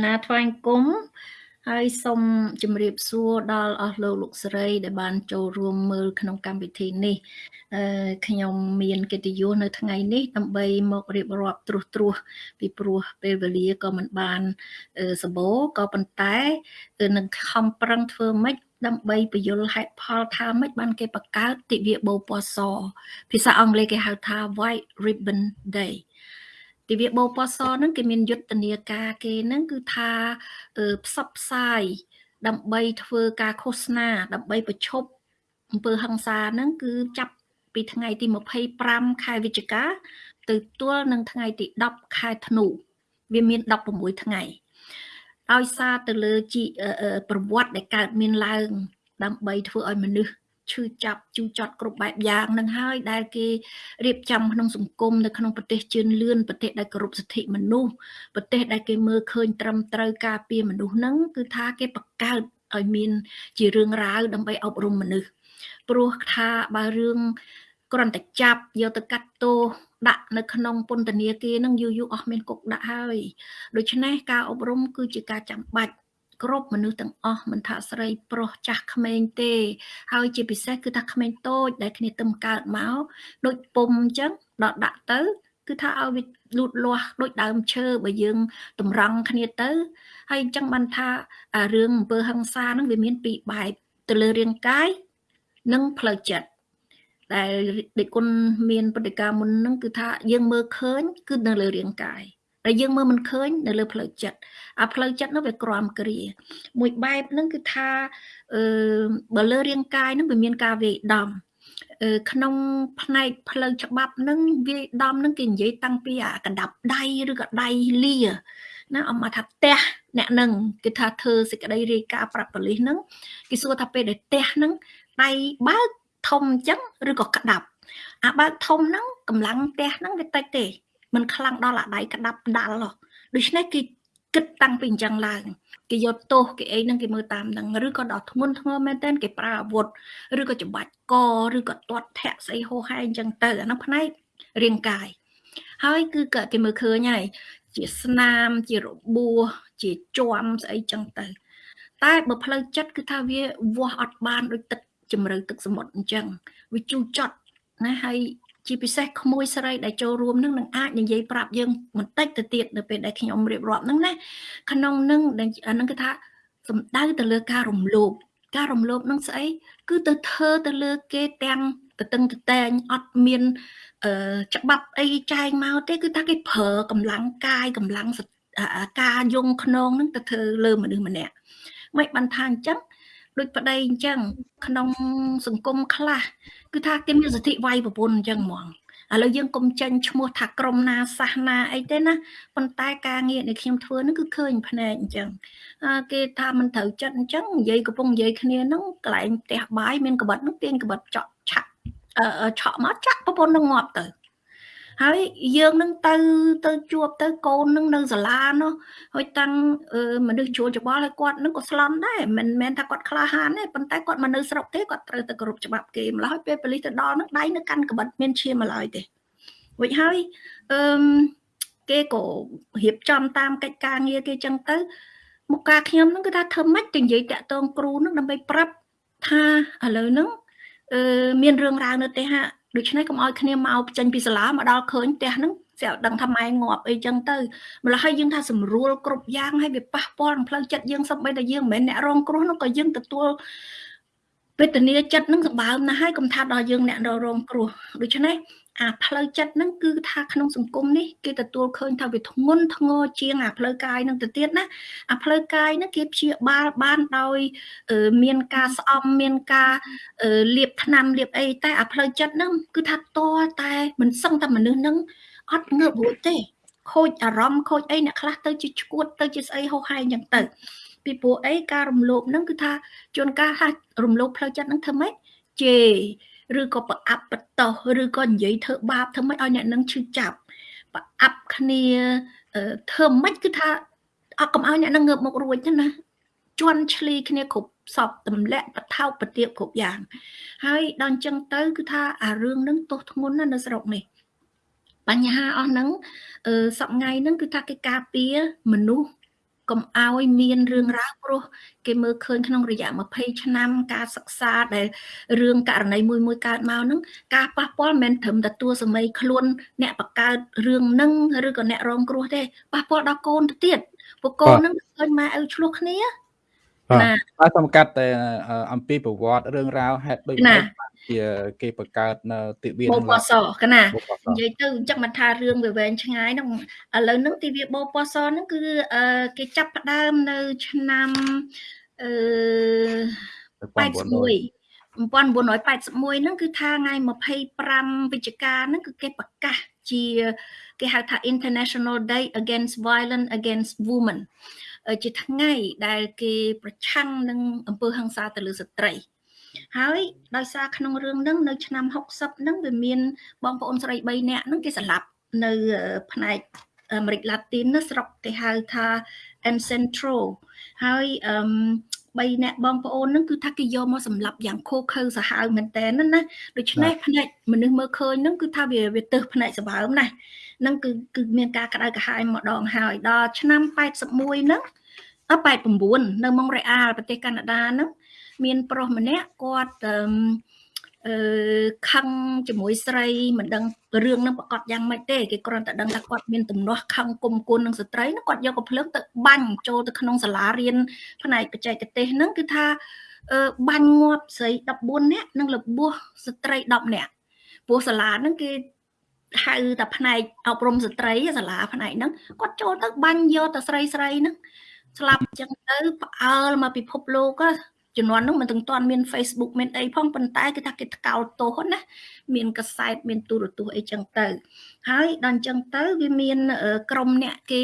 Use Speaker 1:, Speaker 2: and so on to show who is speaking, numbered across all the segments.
Speaker 1: ណាថ្វាយគុំហើយសូមជម្រាបសួរដល់អស់លោកលោកស្រី ដែលបានចូលរួមមើលក្នុងកម្មវិធីនេះអឺខ្ញុំមានកិត្តិយសនៅថ្ងៃនេះដើម្បីមករៀបរាប់ត្រួសត្រាសពីព្រោះពេលវេលាក៏មិនបានសម្បូរក៏ប៉ុន្តែនឹងខំប្រឹងធ្វើម៉េចដើម្បីបញ្យល់ហេតុផលថាម៉េចបានគេបង្កើតទិវាបូពណ៌សភាសាអង់គ្លេសគេហៅថា White Ribbon Day ទិវាបោពសហ្នឹងគេមានយុទ្ធនាការគេហ្នឹងគឺថាផ្សព្វផ្សាយដើម្បីធ្វើការឃោសនាដើម្បីប្រឈប់អំពើហិង្សាហ្នឹងគឺចាប់ពីថ្ងៃទី25ខែវិច្ឆិកាទៅទល់នឹងថ្ងៃទី10ខែធ្នូវាមាន16ថ្ងៃដោយសារទៅលើជីប្រវត្តិដែលកើតមានឡើង ដើម្បីធ្វើឲ្យមនុស្ស ឈឺចាប់ជូរចត់គ្រប់បែបយ៉ាងនឹងហើយដែលគេរៀបចំក្នុងសង្គមនៅក្នុងប្រទេសជឿនលឿនប្រទេសដែលគោរពសិទ្ធិមនុស្សប្រទេសដែលគេមើលឃើញត្រឹមត្រូវការពារមនុស្សហ្នឹងគឺថាគេបង្កើតឲ្យមានជារឿងរ៉ាវដើម្បីអប់រំមនុស្សព្រោះថាបើរឿងគ្រាន់តែចាប់យកទៅកាត់ទោសដាក់នៅក្នុងពន្ធនាគារនឹងយូរយូរអស់មានគុកដាក់ហើយដូច្នេះការអប់រំគឺជាការចាំបាច់ គ្រប់មនុស្សទាំងអស់មិនថាស្រីប្រុសចាស់ក្មេងទេ ហើយជាពិសេសគឺថាក្មេងតូចដែលគ្នាទឹមកើតមកដូចពុំអញ្ចឹងដល់ដាក់ទៅ គឺថាឲ្យវាលូតលាស់ដូចដើមឈើបើយើងតម្រង់គ្នាទៅ ហើយអញ្ចឹងបានថារឿងអំពើហិង្សាហ្នឹងវាមានពីរបែបទៅលើរាងកាយនិងផ្លូវចិត្តដែលដេគុណមានបដិការមុនហ្នឹងគឺថាយើងមើលឃើញគឺនៅលើរាងកាយ ដែលយើងមើលមិនឃើញនៅលើផ្លូវចិត្តអាផ្លូវចិត្តនោះវាក្រំគ្រា មួយបែបហ្នឹងគឺថាអឺបើលើរាងកាយហ្នឹងវាមានការវាយដំក្នុងផ្នែកផ្លូវច្បាប់ហ្នឹងវាយដំហ្នឹងគេនិយាយតាំងពីអាកណ្ដាប់ដៃឬក៏ដៃលាណាអមថាផ្ទះអ្នកនឹងគេថាធ្វើសេចក្តីរាយការណ៍ប្រាប់ប៉ូលីសហ្នឹងគេសួរថាពេលដែលផ្ទះហ្នឹងដៃបើកធំអញ្ចឹងឬក៏ក្តាប់អាបើកធំហ្នឹងកម្លាំងផ្ទះហ្នឹងវាតិចទេ มันខ្លាំងដល់អាដៃក្តាប់ដាល់ដូច្នេះគេគិតតាំងពីអញ្ចឹងឡើងគេយកទោសគេអីហ្នឹងគេមើលតាមហ្នឹងឬក៏ដល់ធ្ងន់ធ្ងរមែនតើគេប្រើអាវុធឬក៏ច្បាច់កឬក៏ទាត់ធាក់ស្អីហោហែអញ្ចឹងទៅអាហ្នឹងផ្នែករាងកាយហើយគឺក៏គេមើលឃើញហើយជាស្នាមជារបួសជាជាំស្អីចឹងទៅ តែបើផ្លូវចិត្តគឺថាវាវាស់អត់បានដូចទឹកជំរឿទឹកសមុទ្រអញ្ចឹងវាជូរចត់ណាហើយ ជាពិសេសក្មួយស្រីដែលចូលរួមនឹងនឹងអាចនិយាយប្រាប់យើងបន្តិចទៅទៀតនៅពេលដែលខ្ញុំរៀបរាប់ហ្នឹងណាក្នុងនឹងអានឹងគឺថាសំដៅទៅលើការរំលោភការរំលោភនឹងស្អីគឺទៅធ្វើទៅលើគេទាំងតតឹងតតែងអត់មានអឺច្បាប់អីចែងមកទេគឺថាគេប្រើកម្លាំងកាយកម្លាំងការយងខ្នងនឹងទៅធ្វើលើមនុស្សម្នាក់មិនបានថាអញ្ចឹង ដូចប្តីអញ្ចឹងក្នុងសង្គមខ្លះគឺថាគេមានសិទ្ធិវាយប្រពន្ធអញ្ចឹងហ្មងឥឡូវយើងកុំចេញឈ្មោះថាក្រុមណាសាសនាអីទេណាប៉ុន្តែការងារដែលខ្ញុំធ្វើហ្នឹងគឺឃើញភ្នែកអញ្ចឹងគេថាមិនត្រូវចិត្តអញ្ចឹងនិយាយកំពុងនិយាយគ្នាហ្នឹងកន្លែងផ្ទះបាយមានកបិតហ្នឹងទាញកបិតចក់ឆាក់ឆក់មកចាក់ប្រពន្ធនឹងងាប់ទៅ ហើយយើងនឹងទៅទៅជួបទៅកូននឹងនៅសាលានោះហើយតាំងមនុស្សជួលច្បល់ហើយគាត់នឹងក៏ស្លន់ដែរមិនមែនថាគាត់ក្លាហានទេប៉ុន្តែគាត់មកនៅស្រុកគេគាត់ត្រូវទៅគោរពច្បាប់គេម្ល៉េះហើយពេលប៉ូលីសទៅដល់នឹងដៃនៅកាន់ក្បិតមានឈាមម្ល៉េះទេរួចហើយអឺគេក៏រៀបចំតាមកិច្ចការងារគេចឹងទៅមកការខ្ញុំហ្នឹងគឺថាធ្វើម៉េចទៅនិយាយតាក់ទងគ្រូហ្នឹងដើម្បីប្រាប់ថាឥឡូវហ្នឹងអឺមានរឿងរ៉ាវនៅទេហា ដូច្នេះកុំឲ្យគ្នាមកចេញពីសាលាមកដល់ឃើញផ្ទះហ្នឹងស្រាប់ដឹងថាម៉ែងាប់អីចឹងទៅម្ល៉េះហើយយើងថាស្រួលគ្រប់យ៉ាងហើយវាប៉ះពាល់នឹងផ្លូវចិត្តយើងសម្បីតែយើងមិនមែនអ្នករងគ្រោះនោះក៏យើងទទួលវេទនាចិត្តនឹងសម្បើមណាស់ហើយកុំថាដល់យើងអ្នករងគ្រោះដូច្នេះ អាផ្លូវចិត្តហ្នឹងគឺថាក្នុងសង្គមនេះគេទទួលឃើញថាវាធ្ងន់ធ្ងរជាងអាផ្លូវកាយហ្នឹងទៅទៀតណាអាផ្លូវកាយហ្នឹងគេព្យាបាលបានដោយមានការស្អំមានការលាបថ្នាំលាបអីតែអាផ្លូវចិត្តហ្នឹងគឺថាតតែមិនសឹងតែមនុស្សហ្នឹងអត់ងើបរួចទេខូចអារម្មណ៍ខូចអីអ្នកខ្លះទៅជាឈួតទៅជាស្អីហោហែអញ្ចឹងទៅពីព្រោះអីការរំលោភហ្នឹងគឺថាជួនកាលហារំលោភផ្លូវចិត្តហ្នឹងធ្វើម៉េចជេ ឬក៏ប្រអាប់បតោសឬក៏និយាយធ្វើបាបធ្វើម៉េចឲ្យអ្នកនឹងឈឺចាប់ប្រអាប់គ្នាធ្វើម៉េចគឺថាអត់កុំឲ្យអ្នកនឹងងើបមុខរួចទេណាជន់ឈ្លីគ្នាគ្រប់សពទម្លាក់បថោបប្រទៀបគ្រប់យ៉ាង ហើយដល់អញ្ចឹងទៅគឺថាអារឿងនឹងទោសធ្ងន់ណាស់នៅស្រុកនេះបញ្ហាអស់ហ្នឹងអឺសប្ងៃហ្នឹងគឺថាគេការពារមនុស្ស កុំឲ្យមានរឿងរ៉ាវព្រោះគេមើលឃើញក្នុងរយៈ20ឆ្នាំការសិក្សាដែលរឿងករណីមួយមួយកើតមកហ្នឹងការប៉ះពាល់មិនមែនត្រឹមតែតួសម័យខ្លួនអ្នកបង្កើតរឿងហ្នឹងឬក៏អ្នករងគ្រោះទេប៉ះពាល់ដល់កូនទៅទៀតពួកកូនហ្នឹងឃើញម៉ែឪឆ្លោះគ្នា
Speaker 2: ណាហើយសំកាត់តែអំពីប្រវត្តិរឿងរ៉ាវហេតុដូចនេះ ជាគេបង្កើតនៅទិវា
Speaker 1: បបសកណានិយាយទៅអញ្ចឹងមិនថារឿងវាវែងឆ្ងាយហ្នឹងឥឡូវហ្នឹងទិវាបបសហ្នឹងគឺគេចាប់ផ្ដើមនៅឆ្នាំអឺ81 1981ហ្នឹងគឺថាថ្ងៃ25វិច្ឆិកាហ្នឹងគឺគេប្រកាសជាគេហៅថា International Day Against Violence Against Women ជាថ្ងៃដែលគេប្រឆាំងនឹងអំពើហិង្សាទៅលើស្ត្រី ហើយដោយសារក្នុងរឿងហ្នឹងនៅឆ្នាំ60ហ្នឹងវាមានបងប្អូនស្រី3នាក់ហ្នឹងគេស្លាប់នៅផ្នែកអាមេរិកឡាទីនស្រុកគេហៅថា El Centro ហើយអឺ3អ្នកបងប្អូនហ្នឹងគឺថាគេយកមកសម្លាប់យ៉ាងខូខើសាហាវមែនតើណាដូច្នេះផ្នែកមនុស្សមើលឃើញហ្នឹងគឺថាវាវាទើសផ្នែកសម្បើមណាហ្នឹងគឺគឺមានការក្តៅក្រហាយម្ដងហើយដល់ឆ្នាំ81ហ្នឹង89នៅម៉ុងរ៉េអាលប្រទេសកាណាដាហ្នឹង មានប្រុសម្នាក់គាត់អឺខឹងជាមួយស្រីមិនដឹងរឿងនឹងប្រកាសយ៉ាងម៉េចទេគេគ្រាន់តែដឹងថាគាត់មានទំនាស់ខឹងគុំគុណនឹងស្ត្រីគាត់យកកំភ្លើងទៅបាញ់ចូលទៅក្នុងសាលារៀនផ្នែកបច្ចេកទេសហ្នឹងគឺថាបាញ់ងាប់ស្រី14នាក់និងរបួសស្ត្រី10នាក់ព្រោះសាលាហ្នឹងគេហៅតែផ្នែកអប់រំស្ត្រីសាលាផ្នែកហ្នឹងគាត់ចូលទៅបាញ់យកតែស្រីស្រីហ្នឹងស្លាប់ចឹងទៅផ្អើលមកពិភពលោក ជំនាន់នោះមិនទាំងទាន់មាន Facebook មានអីផងប៉ុន្តែគឺថាគេថ្កោលទោសណាមានកសែតមានទូរទស្សន៍អីចឹងទៅ ហើយដល់អញ្ចឹងទៅវាមានក្រុមអ្នកគេ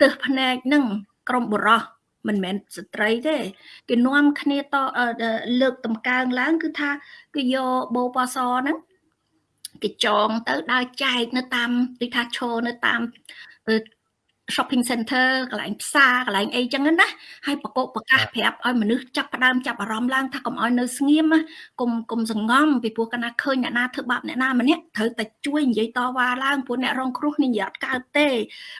Speaker 1: ទើសភ្នែកនឹងក្រុមបុរសមិនមែនស្ត្រីទេគេនាំគ្នាតលើកតម្កើងឡើង គឺថាគេយកបោប៉សហ្នឹងគេចងទៅដើរចែកនៅតាមដូចថាឈរនៅតាម shopping center កន្លែងផ្សារកន្លែងអីចឹងណាហើយប្រកបប្រកាសប្រាប់ឲ្យមនុស្សចាប់ផ្ដើមចាប់អារម្មណ៍ឡើងថាកុំឲ្យនៅស្ងៀមកុំកុំសង្ងំពីព្រោះកាលណាឃើញអ្នកណាធ្វើបាបអ្នកណាម្នាក់ត្រូវតែជួយនិយាយតវ៉ាឡើងព្រោះអ្នករងគ្រោះនេះនិយាយអត់កើតទេ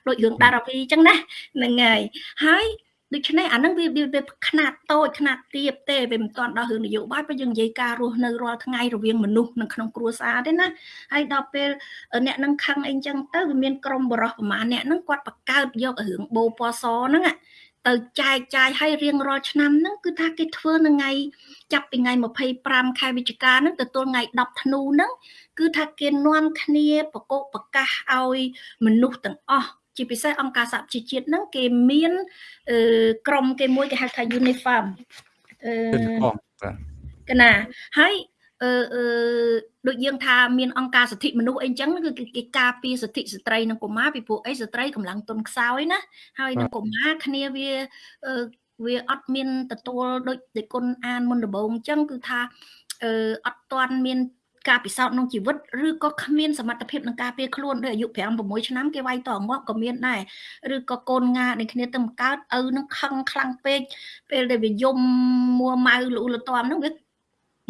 Speaker 1: ដូចរឿងដារាវីចឹងណាហ្នឹងហើយហើយ ដូច្នេះអានឹងវាវាខ្នាតតូចខ្នាតទាបទេវាមិនទាន់ដល់រឿងនយោបាយព្រោះយើងនិយាយការរស់នៅរាល់ថ្ងៃរវាងមនុស្សនៅក្នុងគ្រួសារទេណាហើយដល់ពេលអ្នកនឹងខឹងអីចឹងទៅវាមានក្រុមបរិះប្រមាណអ្នកនឹងគាត់បង្កើតយករឿងបោពណ៌សហ្នឹងទៅចែកចាយឲ្យរៀងរាល់ឆ្នាំហ្នឹងគឺថាគេធ្វើនៅថ្ងៃចាប់ពីថ្ងៃ25ខែវិច្ឆិកាហ្នឹងទៅទល់ថ្ងៃ10ធ្នូហ្នឹងគឺថាគេនាំគ្នាប្រកបប្រកាសឲ្យមនុស្សទាំងអស់ ជាពិសេសអង្គការសហប្រជាជាតិហ្នឹងគេមានក្រុមគេមួយគេហៅថា Uniform អឺកណាហើយអឺអឺដូចយើងថាមានអង្គការសិទ្ធិមនុស្សអីចឹងគឺគេការពារសិទ្ធិស្ត្រីនិងកុមារពីព្រោះអីស្ត្រីកម្លាំងទុនខ្សោយណាហើយនឹងកុមារគ្នាវាវាអត់មានទទួលដូចដូចគុណអានមុនដំបូងអញ្ចឹងគឺថាអឺអត់ទាន់មាន ការពិសោធន៍ក្នុងជីវិតឬក៏គ្មានសមត្ថភាពក្នុងការពារខ្លួនដោយអាយុ5 6ឆ្នាំគេវាយតងាប់ក៏មានដែរឬក៏កូនងាដូចគ្នាទៅកើតឪនឹងខឹងខ្លាំងពេកពេលដែលវាយំមួម៉ៅលូលទាំហ្នឹងវា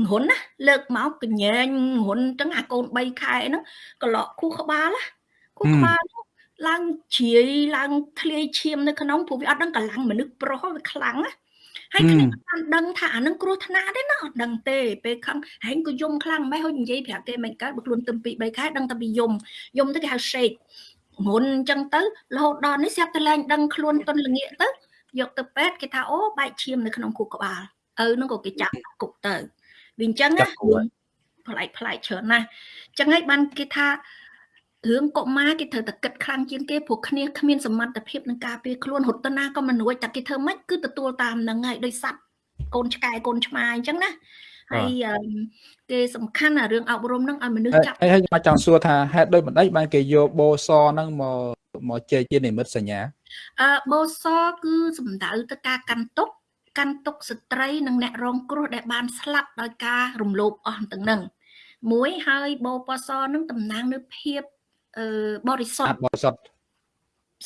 Speaker 1: ងុនណាលើកមកកញែងងុនចឹងអាកូន3ខែហ្នឹងក្លក់ខួរក្បាលណាខួរក្បាលឡើងជ្រាយឡើងធ្លាយឈាមនៅក្នុងព្រោះវាអត់ដឹងកម្លាំងមនុស្សប្រុសវាខ្លាំងណា ហើយគ្នាអត់ដឹងថាអានឹងគ្រោះថ្នាក់ទេណាអត់ដឹងទេពេលខឹងហែងក៏យំខ្លាំងម៉េចហូចនិយាយប្រាប់គេមិនកើតបើខ្លួនទឹម2 3ខែដឹងតែពីយំយំទៅគេហៅ shake មុនអញ្ចឹងទៅរហូតដល់នេះស្រាប់តែឡើងដឹងខ្លួនទុនល្ងាកទៅយកទៅពេទ្យគេថាអូបែកឈាមនៅក្នុងខួរក្បាលឪនឹងក៏គេចាប់គុកទៅវាអញ្ចឹងណាប្លែកប្លែកច្រើនណាស់អញ្ចឹងហើយបានគេថា រឿងកុមារគេត្រូវតែគិតខ្លាំងជាងគេព្រោះគ្នាគ្មានសមត្ថភាពនឹងការពារខ្លួនរត់ទៅណាក៏មិនរួចតែគេធ្វើម៉េចគឺទទួលតាមនឹងហើយដោយសัตว์កូនឆ្កែកូនឆ្មាអញ្ចឹងណាហើយគេសំខាន់អារឿងអប់រំហ្នឹងឲ្យមនុស្សចាប់
Speaker 2: ហើយខ្ញុំចង់សួរថាហេតុដូចម្ដេចបានគេយកបោសហ្នឹងមកមកជែកជានិមិត្តសញ្ញា
Speaker 1: អឺបោសគឺសំដៅទៅការកាន់ទុកកាន់ទុកស្ត្រីនិងអ្នករងគ្រោះដែលបានស្លាប់ដោយការរំលោភអស់ទាំងហ្នឹងមួយហើយបោពសនឹងតំណាងនៅភាព អឺបរិសុទ្ធ
Speaker 2: បរិសុទ្ធ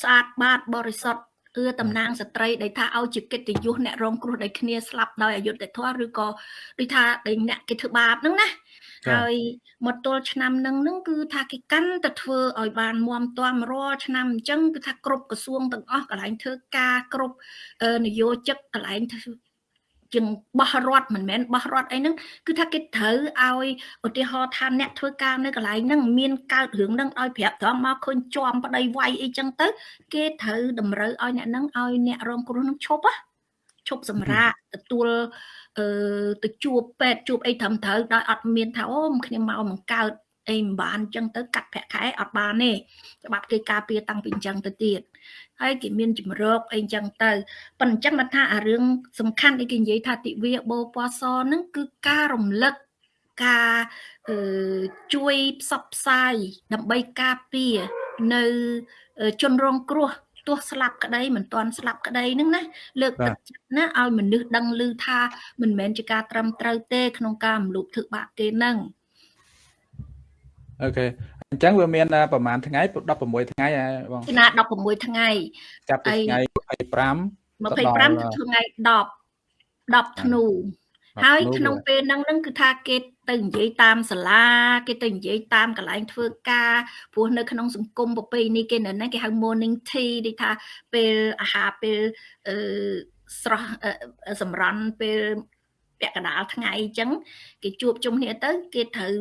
Speaker 1: ស្អាតបាតបរិសុទ្ធអឺតំណាងស្ត្រីដែលថាឲ្យជាកិត្តិយសអ្នករងគ្រោះដោយគ្នាស្លាប់ដោយអយុត្តិធម៌ឬក៏ដូចថាដែលអ្នកគេធ្វើបាបហ្នឹងណាហើយមកទល់ឆ្នាំហ្នឹងហ្នឹងគឺថាគេកាន់តែធ្វើឲ្យបានមមទាំរាល់ឆ្នាំអញ្ចឹងគឺថាគ្រប់ក្រសួងទាំងអស់កន្លែងធ្វើការគ្រប់នយោជិកកន្លែងធ្វើ ជាងបោះរត់មិនមែនបោះរត់អីហ្នឹងគឺថាគេត្រូវឲ្យឧទាហរណ៍ថាអ្នកធ្វើការនៅកន្លែងហ្នឹងមានកើតរឿងហ្នឹងឲ្យប្រាប់ត្រង់មកឃើញជាប់ប្តីវាយអីចឹងទៅ គេត្រូវតម្រូវឲ្យអ្នកហ្នឹងឲ្យអ្នករងគ្រោះហ្នឹងឈប់ណាឈប់សម្រាកទទួលអឺទៅជួបពេទ្យជួបអីត្រឹមត្រូវដោយអត់មានថាអូខ្ញុំមកមិនកើត អីមិនបានអញ្ចឹងទៅកាត់ប្រាក់ខែអត់បានទេច្បាប់គេការពារតាំងពីអញ្ចឹងទៅទៀតហើយគេមានជំរកអីអញ្ចឹងទៅប៉ុន្តែអញ្ចឹងថាអារឿងសំខាន់ដែលគេនិយាយថាទិវាបោពណ៌សហ្នឹងគឺការរំលឹកការអឺជួយផ្សព្វផ្សាយដើម្បីការពារនៅជនរងគ្រោះទោះស្លាប់ក្តីមិនទាន់ស្លាប់ក្តីហ្នឹងណាលើកទឹកចិត្តណាឲ្យមនុស្សដឹងឮថាមិនមែនជាការត្រឹមត្រូវទេក្នុងការរំលោភធ្វើបាបគេហ្នឹង
Speaker 2: អូខេអញ្ចឹងវាមានប្រហែលថ្ងៃ16ថ្ងៃបង
Speaker 1: ណា16ថ្ងៃ
Speaker 2: ចាប់ពីថ្ងៃ25
Speaker 1: 25ទៅថ្ងៃ10 10ធ្នូហើយក្នុងពេលហ្នឹងហ្នឹងគឺថាគេទៅនិយាយតាមសាលាគេទៅនិយាយតាមកន្លែងធ្វើការព្រោះនៅក្នុងសង្គមប្រពៃណីគេនៅហ្នឹងគេហៅ morning tea ដូចថាពេលអាហារពេលអឺស្រស់សម្រន់ពេលពាក់កណ្ដាលថ្ងៃអញ្ចឹងគេជួបជុំគ្នាទៅគេត្រូវ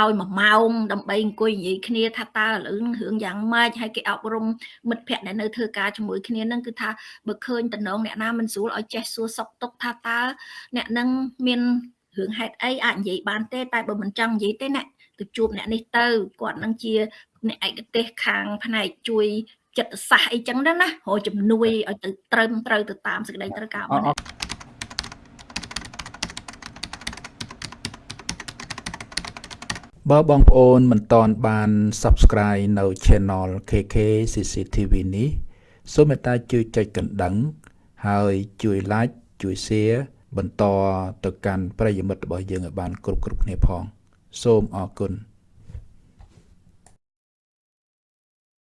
Speaker 1: ឲ្យមួយម៉ោងដើម្បីអង្គុយនិយាយគ្នាថាតើឥឡូវនឹងរឿងយ៉ាងម៉េចហើយគេអប់រំមិត្តភ័ក្តិដែលនៅធ្វើការជាមួយគ្នានឹងគឺថាបើឃើញតំណងអ្នកណាមិនស្រួលឲ្យចេះសួរសុខទុក្ខថាតើអ្នកនឹងមានរឿងហេតុអីអាចនិយាយបានទេតែបើមិនចង់និយាយទេអ្នកទៅជួបអ្នកនេះទៅគាត់នឹងជាអ្នកឯកទេសខាងផ្នែកជួយចិត្តសាស្ត្រអីចឹងដែរណារកជំនួយឲ្យទៅត្រឹមត្រូវទៅតាមសេចក្តីត្រូវការរបស់អ្នក
Speaker 2: បើបងប្អូនមិនទាន់បាន Subscribe នៅ Channel KK CCTV នេះសូមមេត្តាជួយចុចកណ្ដឹង ហើយជួយ Like ជួយ Share បន្តទៅកាន់ប្រិយមិត្តរបស់យើងឲ្យបាន គ្រប់គ្រប់គ្នាផង សូមអរគុណ